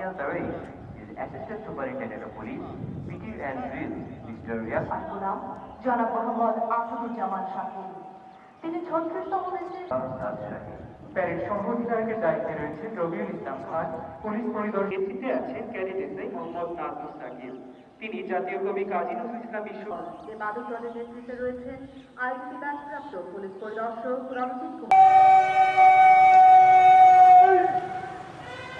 Taresh is Assistant Superintendent of Police, PT and Drill, Mr. Riafat নাম জনাব মোহাম্মদ আসাদুজ্জামান শাকিল তিনি ছত্রিশতম. Parade দায়িত্বে রয়েছেন রবিউল ইসলাম খান পুলিশ পরিদর্শক এসিতে আছেন ক্যাডেট এসআই মোহাম্মদ নাজমুল সাকিব তিনি জাতীয় কবি কাজী নজরুল ইসলাম বিশ্ব এর মাদক দলের নেতৃত্বে রয়েছেন আইডিপি ব্যাংকপ্রাপ্ত পুলিশ পরিদর্শক Ranjit Kumar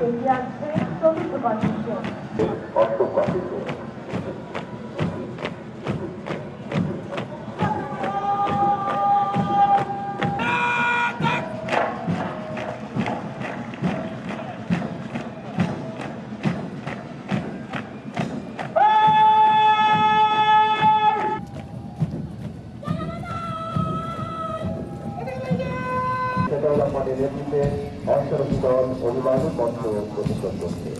Ella es un poquito আমাদের নেতৃত্বে অশ্বরথী অভিবাদন মঞ্চ প্রতিষ্ঠান করছে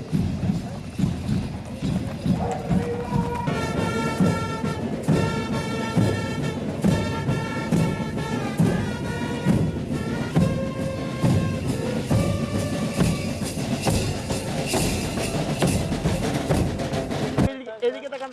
এদিকে তাকান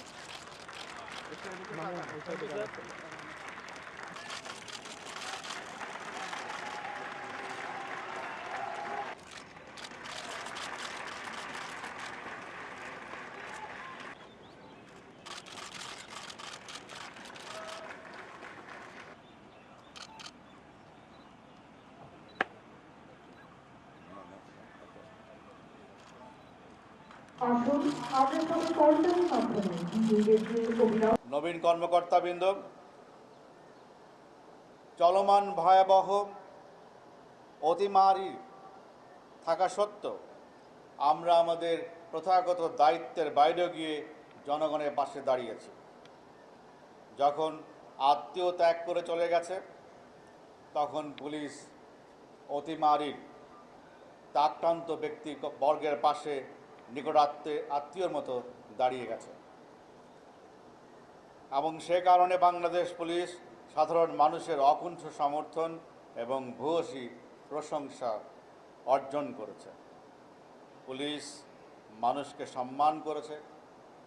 নবীন কর্মকর্তাবৃন্দ, চলমান ভয়াবহ অতিমারি থাকা সত্ত্বেও আমরা আমাদের প্রথাগত দায়িত্বের বাইরে গিয়ে জনগণের পাশে দাঁড়িয়েছি। যখন আত্মীয় ত্যাগ করে চলে গেছে, তখন পুলিশ অতিমারির আক্রান্ত ব্যক্তি বর্গের পাশে নিকটাত্মীয় আত্মীয়র মতো দাঁড়িয়ে গেছে। এবং সে কারণে বাংলাদেশ পুলিশ সাধারণ মানুষের অকুণ্ঠ সমর্থন এবং ভূয়সী প্রশংসা অর্জন করেছে। পুলিশ মানুষকে সম্মান করেছে,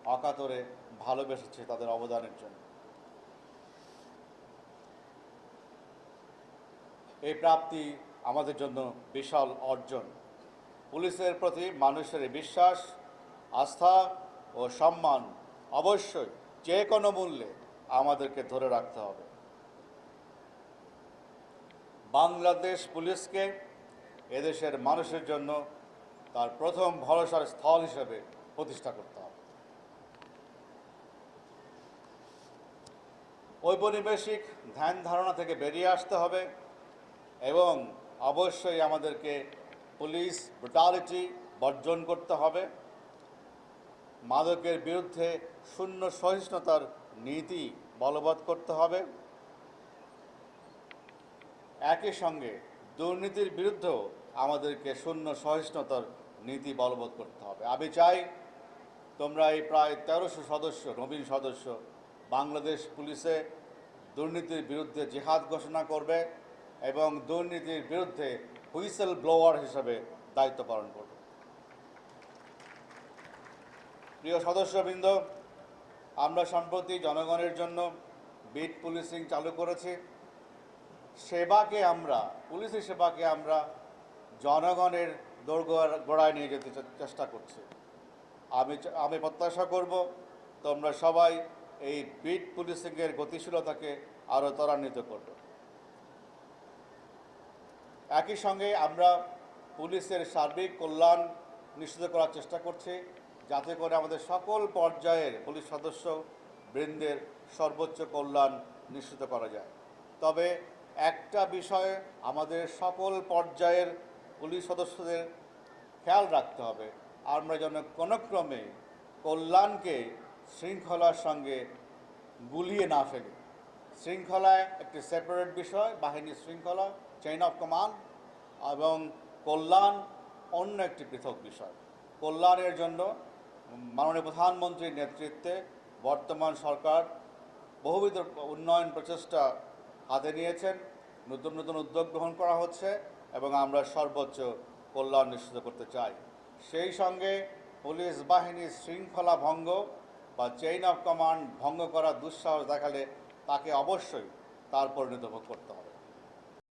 অকাতরে ভালোবেসেছে তাদের অবদানের জন্য। এই প্রাপ্তি আমাদের জন্য বিশাল অর্জন। পুলিশের প্রতি মানুষের বিশ্বাস, আস্থা ও সম্মান অবশ্যই যে কোনো মূল্যে আমাদেরকে ধরে রাখতে হবে। বাংলাদেশ পুলিশকে এদেশের মানুষের জন্য তার প্রথম ভরসার স্থল হিসেবে প্রতিষ্ঠা করতে হবে। ঔপনিবেশিক ধ্যান ধারণা থেকে বেরিয়ে আসতে হবে এবং অবশ্যই আমাদেরকে পুলিশ ব্রুটালিটি বর্জন করতে হবে। মাদকের বিরুদ্ধে শূন্য সহিষ্ণুতার নীতি বলবৎ করতে হবে। একই সঙ্গে দুর্নীতির বিরুদ্ধেও আমাদেরকে শূন্য সহিষ্ণুতার নীতি বলবৎ করতে হবে। আমি চাই তোমরা এই প্রায় তেরোশো সদস্য, নবীন সদস্য বাংলাদেশ পুলিশে দুর্নীতির বিরুদ্ধে জেহাদ ঘোষণা করবে এবং দুর্নীতির বিরুদ্ধে হুইসেল ব্লোয়ার হিসেবে দায়িত্ব পালন করবে। প্রিয় সদস্যবৃন্দ, আমরা সম্প্রতি জনগণের জন্য বিট পুলিশিং চালু করেছি। সেবাকে আমরা পুলিশের সেবাকে আমরা জনগণের গোড়ায় নিয়ে যেতে চেষ্টা করছি। আমি আমি প্রত্যাশা করব তোমরা সবাই এই বিট পুলিশিংয়ের গতিশীলতাকে আরও ত্বরান্বিত করবে। একই সঙ্গে আমরা পুলিশের সার্বিক কল্যাণ নিশ্চিত করার চেষ্টা করছি, যাতে করে আমাদের সকল পর্যায়ের পুলিশ সদস্য বৃন্দের সর্বোচ্চ কল্যাণ নিশ্চিত করা যায়। তবে একটা বিষয়ে আমাদের সকল পর্যায়ের পুলিশ সদস্যদের খেয়াল রাখতে হবে, আমরা যেন কোনো ক্রমে কল্যাণকে শৃঙ্খলার সঙ্গে গুলিয়ে না ফেলি। শৃঙ্খলায় একটি সেপারেট বিষয় বাহিনীর শৃঙ্খলা চেইন অফ কমান্ড এবং কল্যাণ অন্য একটি পৃথক বিষয়। কল্যাণের জন্য মাননীয় প্রধানমন্ত্রীর নেতৃত্বে বর্তমান সরকার বহুবিধ উন্নয়ন প্রচেষ্টা হাতে নিয়েছেন, নতুন নতুন উদ্যোগ গ্রহণ করা হচ্ছে, এবং আমরা সর্বোচ্চ কল্যাণ নিশ্চিত করতে চাই। সেই সঙ্গে পুলিশ বাহিনীর শৃঙ্খলা ভঙ্গ বা চেইন অফ কমান্ড ভঙ্গ করার দুঃসাহস দেখালে তাকে অবশ্যই তার পরিণত ভোগ করতে হবে।